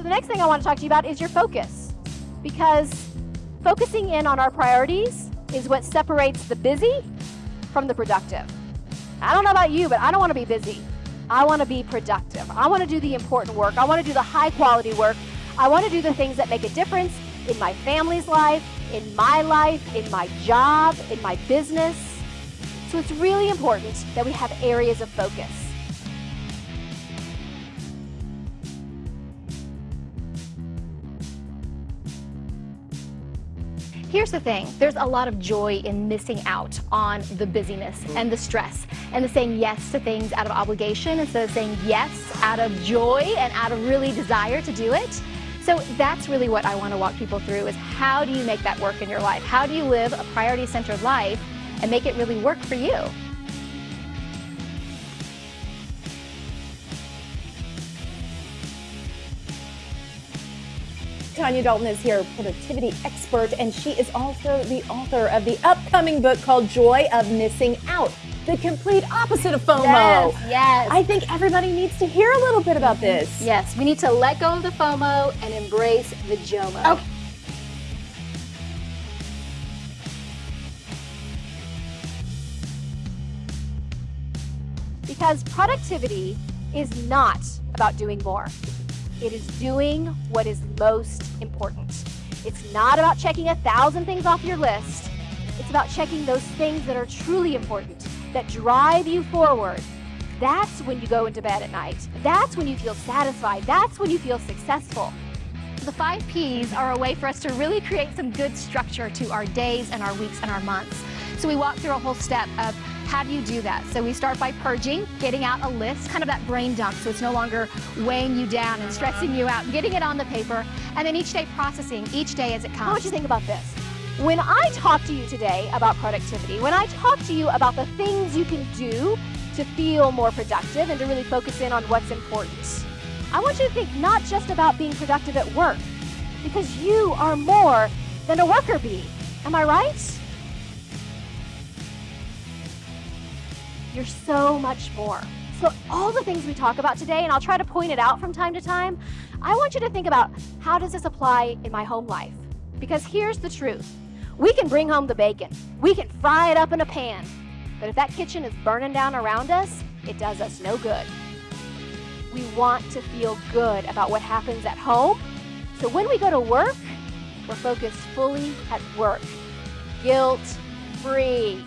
So the next thing I want to talk to you about is your focus. Because focusing in on our priorities is what separates the busy from the productive. I don't know about you, but I don't want to be busy. I want to be productive. I want to do the important work. I want to do the high quality work. I want to do the things that make a difference in my family's life, in my life, in my job, in my business. So it's really important that we have areas of focus. Here's the thing, there's a lot of joy in missing out on the busyness and the stress and the saying yes to things out of obligation instead of saying yes out of joy and out of really desire to do it. So that's really what I want to walk people through is how do you make that work in your life? How do you live a priority-centered life and make it really work for you? Tanya Dalton is here, productivity expert, and she is also the author of the upcoming book called Joy of Missing Out, the complete opposite of FOMO. Yes, yes. I think everybody needs to hear a little bit about mm-hmm. this. Yes, we need to let go of the FOMO and embrace the JOMO. Okay. Because productivity is not about doing more. It is doing what is most important. It's not about checking a thousand things off your list. It's about checking those things that are truly important, that drive you forward. That's when you go into bed at night. That's when you feel satisfied. That's when you feel successful. The five P's are a way for us to really create some good structure to our days and our weeks and our months. So we walk through a whole step of how do you do that? So we start by purging, getting out a list, kind of that brain dump, so it's no longer weighing you down and stressing you out, getting it on the paper, and then each day processing, each day as it comes. I want you think about this. When I talk to you today about productivity, when I talk to you about the things you can do to feel more productive and to really focus in on what's important, I want you to think not just about being productive at work, because you are more than a worker bee. Am I right? You're so much more. So all the things we talk about today, and I'll try to point it out from time to time, I want you to think about how does this apply in my home life? Because here's the truth. We can bring home the bacon. We can fry it up in a pan. But if that kitchen is burning down around us, it does us no good. We want to feel good about what happens at home. So when we go to work, we're focused fully at work. Guilt free.